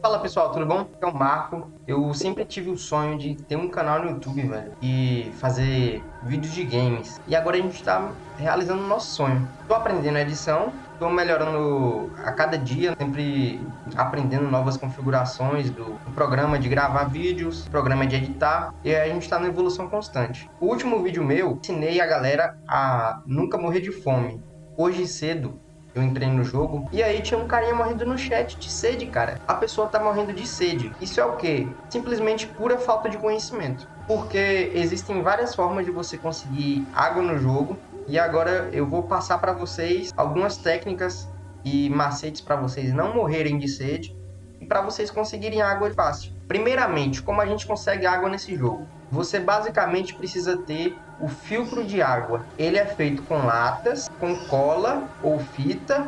Fala pessoal, tudo bom? Aqui é o Marco. Eu sempre tive o sonho de ter um canal no YouTube, velho, e fazer vídeos de games. E agora a gente tá realizando o nosso sonho. Tô aprendendo a edição, tô melhorando a cada dia, sempre aprendendo novas configurações do, programa de gravar vídeos, programa de editar, e a gente tá na evolução constante. O último vídeo meu, ensinei a galera a nunca morrer de fome. Hoje cedo, eu entrei no jogo e aí tinha um carinha morrendo no chat de sede, cara. A pessoa tá morrendo de sede. Isso é o quê? Simplesmente pura falta de conhecimento. Porque existem várias formas de você conseguir água no jogo e agora eu vou passar para vocês algumas técnicas e macetes para vocês não morrerem de sede e para vocês conseguirem água fácil. Primeiramente, como a gente consegue água nesse jogo? Você basicamente precisa ter o filtro de água. Ele é feito com latas, com cola ou fita,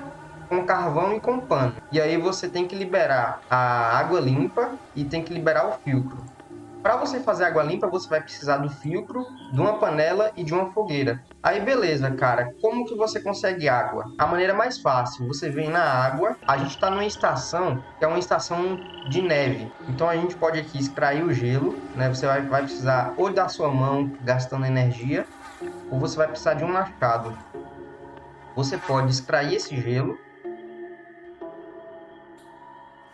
com carvão e com pano. E aí você tem que liberar a água limpa e tem que liberar o filtro. Para você fazer água limpa, você vai precisar do filtro, de uma panela e de uma fogueira. Aí beleza, cara, como que você consegue água? A maneira mais fácil, você vem na água, a gente está numa estação, que é uma estação de neve. Então a gente pode aqui extrair o gelo, né? Você vai, vai precisar ou da sua mão, gastando energia, ou você vai precisar de um machado. Você pode extrair esse gelo,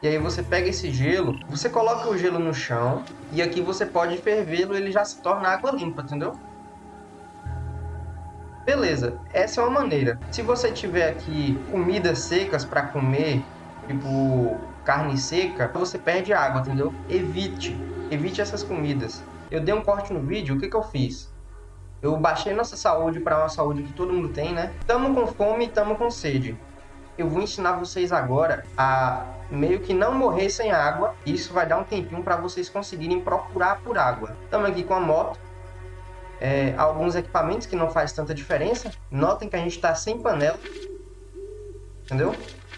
e aí você pega esse gelo, você coloca o gelo no chão e aqui você pode fervê-lo, ele já se torna água limpa, entendeu? Beleza, essa é uma maneira. Se você tiver aqui comidas secas para comer, tipo carne seca, você perde água, entendeu? Evite, evite essas comidas. Eu dei um corte no vídeo, o que que eu fiz? Eu baixei nossa saúde para uma saúde que todo mundo tem, né? Tamo com fome, tamo com sede eu vou ensinar vocês agora a meio que não morrer sem água. Isso vai dar um tempinho para vocês conseguirem procurar por água. Estamos aqui com a moto. É, alguns equipamentos que não faz tanta diferença. Notem que a gente está sem panela. Entendeu?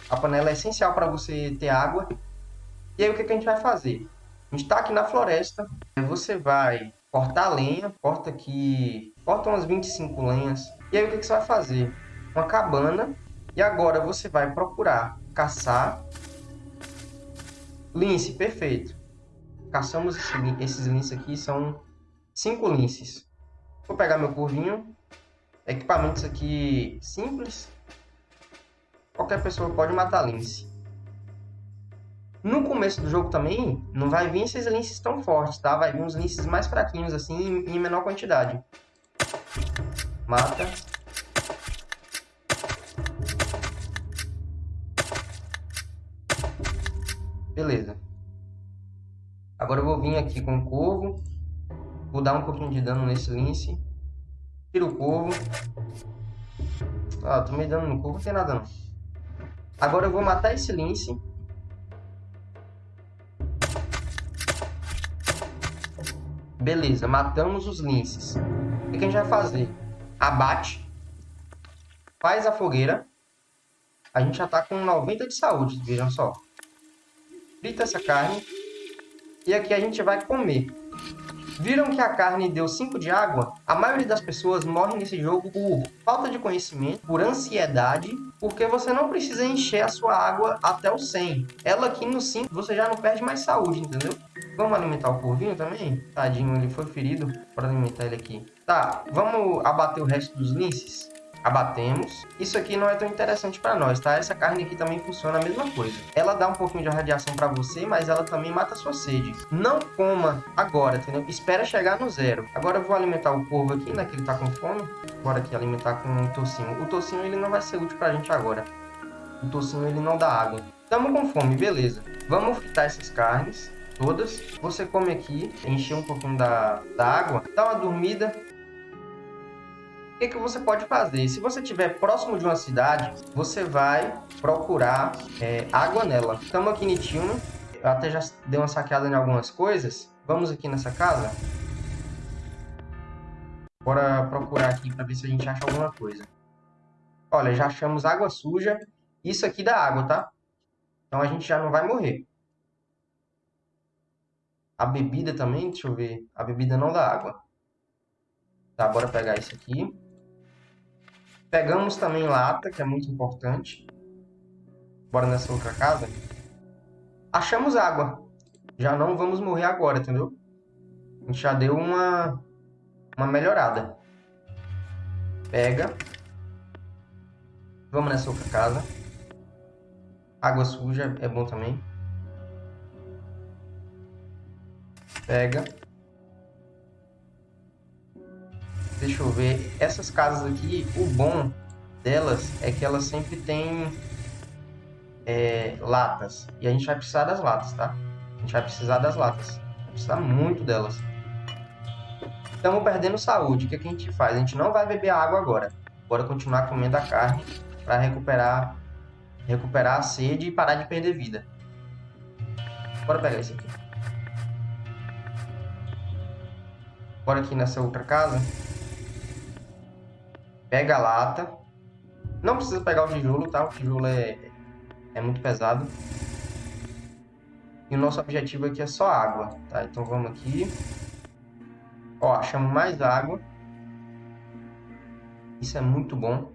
A panela é essencial para você ter água. E aí o que, que a gente vai fazer? A gente está aqui na floresta. Você vai cortar lenha. Corta aqui... Corta umas 25 lenhas. E aí o que, que você vai fazer? Uma cabana e agora você vai procurar caçar lince, perfeito. Caçamos esses linces aqui, são cinco linces. Vou pegar meu curvinho. Equipamentos aqui simples. Qualquer pessoa pode matar lince. No começo do jogo também, não vai vir esses linces tão fortes, tá? Vai vir uns linces mais fraquinhos, assim, em menor quantidade. Mata. Beleza. Agora eu vou vir aqui com o corvo. Vou dar um pouquinho de dano nesse lince. Tira o corvo. Ah, tomei dano no corvo, não tem nada não. Agora eu vou matar esse lince. Beleza, matamos os linces. O que a gente vai fazer? Abate. Faz a fogueira. A gente já tá com 90 de saúde, vejam só frita essa carne e aqui a gente vai comer. Viram que a carne deu 5 de água? A maioria das pessoas morre nesse jogo por falta de conhecimento, por ansiedade, porque você não precisa encher a sua água até o 100. Ela aqui no 5 você já não perde mais saúde, entendeu? Vamos alimentar o corvinho também? Tadinho, ele foi ferido para alimentar ele aqui. Tá, vamos abater o resto dos linces? Abatemos. Isso aqui não é tão interessante para nós, tá? Essa carne aqui também funciona a mesma coisa. Ela dá um pouquinho de radiação para você, mas ela também mata sua sede. Não coma agora, entendeu? Espera chegar no zero. Agora eu vou alimentar o corvo aqui, né? Que ele tá com fome. Bora aqui alimentar com o tocinho. O tocinho ele não vai ser útil pra gente agora. O tocinho ele não dá água. Tamo com fome, beleza. Vamos fritar essas carnes todas. Você come aqui, encher um pouquinho da, da água, dá uma dormida, o que, que você pode fazer? Se você estiver próximo de uma cidade, você vai procurar é, água nela. Estamos aqui em Tiuna. Eu até já dei uma saqueada em algumas coisas. Vamos aqui nessa casa. Bora procurar aqui para ver se a gente acha alguma coisa. Olha, já achamos água suja. Isso aqui dá água, tá? Então a gente já não vai morrer. A bebida também, deixa eu ver. A bebida não dá água. Tá, bora pegar isso aqui. Pegamos também lata, que é muito importante. Bora nessa outra casa. Achamos água. Já não vamos morrer agora, entendeu? A gente já deu uma, uma melhorada. Pega. Vamos nessa outra casa. Água suja é bom também. Pega. Deixa eu ver. Essas casas aqui, o bom delas é que elas sempre têm é, latas. E a gente vai precisar das latas, tá? A gente vai precisar das latas. Vai precisar muito delas. Estamos perdendo saúde. O que, é que a gente faz? A gente não vai beber água agora. Bora continuar comendo a carne para recuperar, recuperar a sede e parar de perder vida. Bora pegar esse aqui. Bora aqui nessa outra casa. Pega a lata. Não precisa pegar o tijolo, tá? O tijolo é, é muito pesado. E o nosso objetivo aqui é só água, tá? Então vamos aqui. Ó, achamos mais água. Isso é muito bom.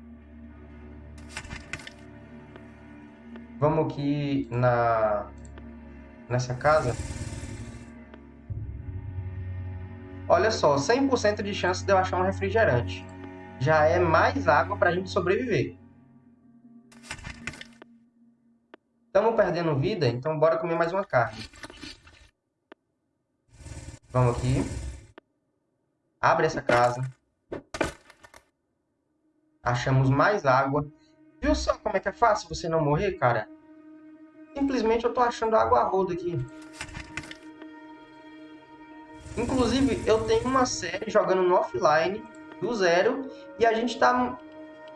Vamos aqui na nessa casa. Olha só, 100% de chance de eu achar um refrigerante. Já é mais água para a gente sobreviver. Estamos perdendo vida, então bora comer mais uma carne. Vamos aqui. Abre essa casa. Achamos mais água. Viu só como é que é fácil você não morrer, cara? Simplesmente eu tô achando água roda aqui. Inclusive, eu tenho uma série jogando no offline, do zero, e a gente tá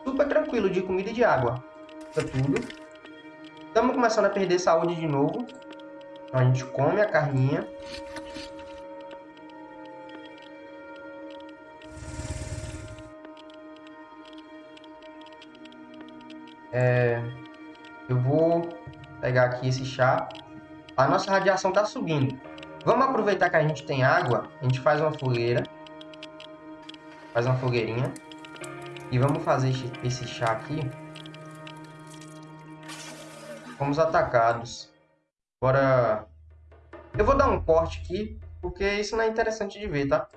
super tranquilo de comida e de água. Tá tudo. Estamos começando a perder saúde de novo. Então a gente come a carninha. É, eu vou pegar aqui esse chá. A nossa radiação está subindo. Vamos aproveitar que a gente tem água. A gente faz uma fogueira. Faz uma fogueirinha. E vamos fazer esse chá aqui. Fomos atacados. Agora... Eu vou dar um corte aqui, porque isso não é interessante de ver, tá?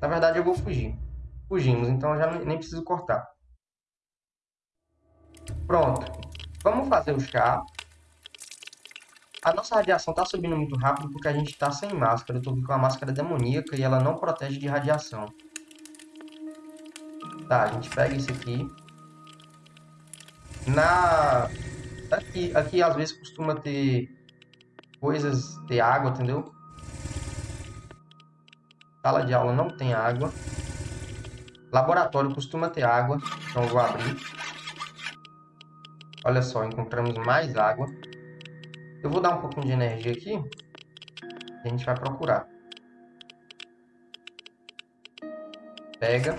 Na verdade, eu vou fugir. Fugimos, então já nem preciso cortar. Pronto. Vamos fazer o chá. A nossa radiação está subindo muito rápido porque a gente está sem máscara. Eu estou com a máscara demoníaca e ela não protege de radiação. Tá, a gente pega isso aqui. Na... Aqui, aqui às vezes costuma ter coisas, ter água, entendeu? Sala de aula não tem água. Laboratório costuma ter água, então vou abrir. Olha só, encontramos mais água. Eu vou dar um pouquinho de energia aqui. A gente vai procurar. Pega.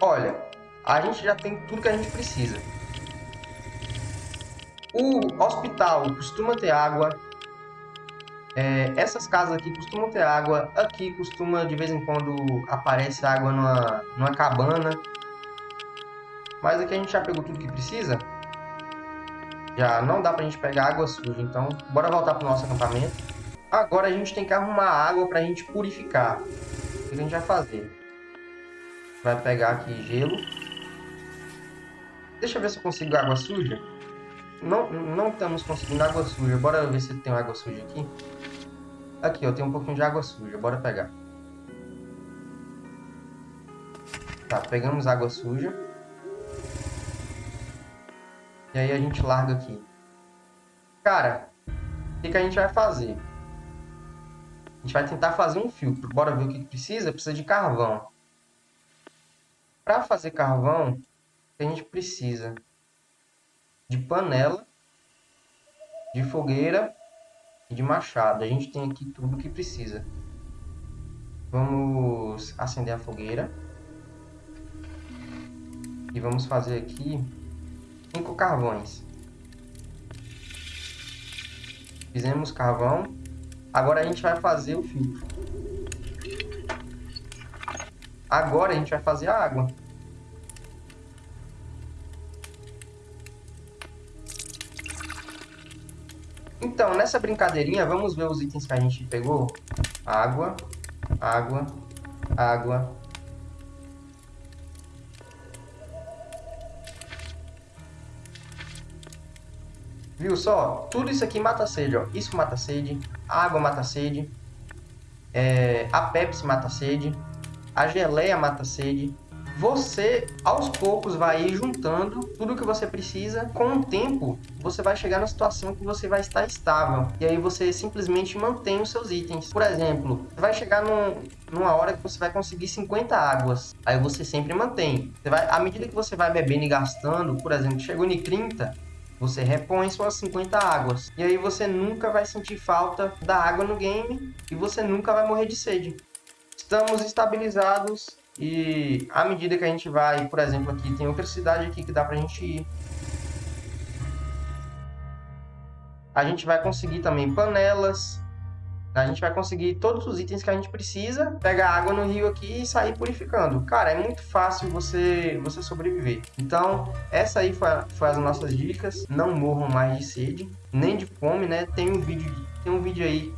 Olha, a gente já tem tudo que a gente precisa. O hospital costuma ter água. É, essas casas aqui costumam ter água. Aqui costuma, de vez em quando, aparece água numa, numa cabana. Mas aqui a gente já pegou tudo que precisa. Já não dá pra gente pegar água suja. Então, bora voltar pro nosso acampamento. Agora a gente tem que arrumar água pra gente purificar. O que a gente vai fazer? vai pegar aqui gelo. Deixa eu ver se eu consigo água suja. Não, não estamos conseguindo água suja. Bora ver se tem água suja aqui. Aqui, ó, tem um pouquinho de água suja. Bora pegar. Tá, pegamos água suja. E aí a gente larga aqui. Cara, o que, que a gente vai fazer? A gente vai tentar fazer um filtro. Bora ver o que precisa? Precisa de carvão. Para fazer carvão, a gente precisa de panela, de fogueira e de machado. A gente tem aqui tudo que precisa. Vamos acender a fogueira. E vamos fazer aqui cinco carvões. Fizemos carvão. Agora a gente vai fazer o filtro. Agora a gente vai fazer a água. Então, nessa brincadeirinha, vamos ver os itens que a gente pegou. Água, água, água. Viu só? Tudo isso aqui mata sede, ó. Isso mata sede, a água mata sede, é... a Pepsi mata sede, a geleia mata sede, você aos poucos vai ir juntando tudo que você precisa. Com o tempo, você vai chegar na situação que você vai estar estável. E aí você simplesmente mantém os seus itens. Por exemplo, vai chegar num, numa hora que você vai conseguir 50 águas. Aí você sempre mantém. Você vai, à medida que você vai bebendo e gastando, por exemplo, chegou em 30, você repõe suas 50 águas. E aí você nunca vai sentir falta da água no game e você nunca vai morrer de sede. Estamos estabilizados e à medida que a gente vai, por exemplo, aqui tem outra cidade aqui que dá pra gente ir. A gente vai conseguir também panelas. A gente vai conseguir todos os itens que a gente precisa, pegar água no rio aqui e sair purificando. Cara, é muito fácil você, você sobreviver. Então, essa aí foi, foi as nossas dicas. Não morram mais de sede, nem de fome, né? Tem um vídeo, tem um vídeo aí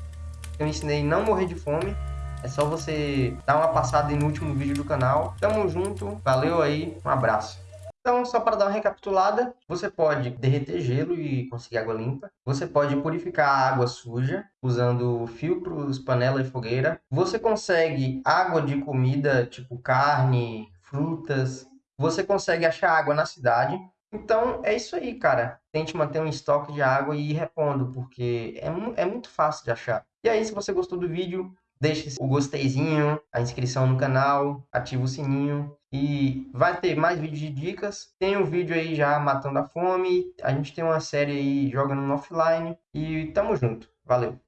que eu ensinei não morrer de fome. É só você dar uma passada no último vídeo do canal. Tamo junto, valeu aí, um abraço. Então, só para dar uma recapitulada, você pode derreter gelo e conseguir água limpa. Você pode purificar a água suja usando filtros, panela e fogueira. Você consegue água de comida, tipo carne, frutas. Você consegue achar água na cidade. Então, é isso aí, cara. Tente manter um estoque de água e ir repondo, porque é, é muito fácil de achar. E aí, se você gostou do vídeo, deixe o gosteizinho, a inscrição no canal, ativa o sininho e vai ter mais vídeos de dicas. Tem um vídeo aí já matando a fome, a gente tem uma série aí jogando no offline e tamo junto. Valeu!